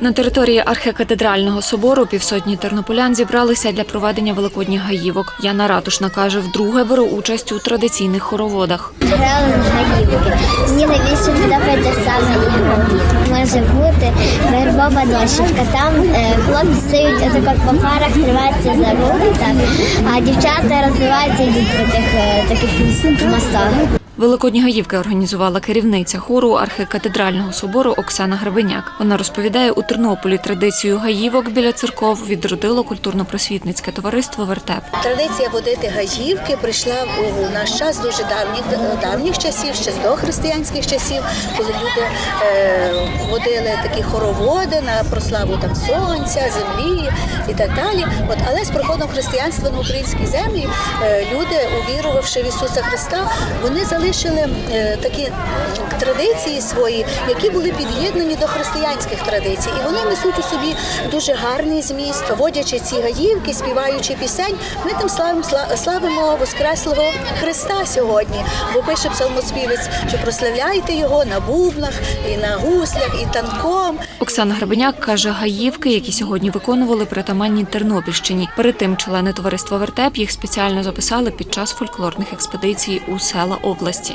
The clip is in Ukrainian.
На території архікатедрального собору півсотні тернополян зібралися для проведення великодніх гаївок. Яна Ратушна каже, вдруге бере участь у традиційних хороводах. Грали гаївки. Мені найбільше подобається саме ігра. Може бути вербова дощечка. Там е, хлопці стають отако по парах, триваються за руки, а дівчата розвиваються і йдуть по тих е, таких мостах. Великодні гаївки організувала керівниця хору архікатедрального собору Оксана Гребеняк. Вона розповідає, у Тернополі традицію гаївок біля церков відродило культурно-просвітницьке товариство Вертеп. Традиція водити гаївки прийшла у наш час дуже давніх давніх часів, ще з дохристиянських часів, коли люди е, водили такі хороводи на прославу там сонця, землі і так далі. От але з приходом християнства на українській землі е, люди, увірувавши в Ісуса Христа, вони залишили е, такі традиції свої, які були під'єднані до християнських традицій, і вони несуть у собі дуже гарний зміст, водячи ці гаївки, співаючи пісень. Ми тим славимо сла- славимо Воскреслого Христа сьогодні. Бо пише псалмоспівець, що прославляйте його на бубнах, і на гуслях, і танком. Оксана Гребеняк каже, гаївки, які сьогодні виконували притаманні Тернопільщині. Перед тим члени товариства Вертеп їх спеціально записали під час фольклорних експедицій у села області.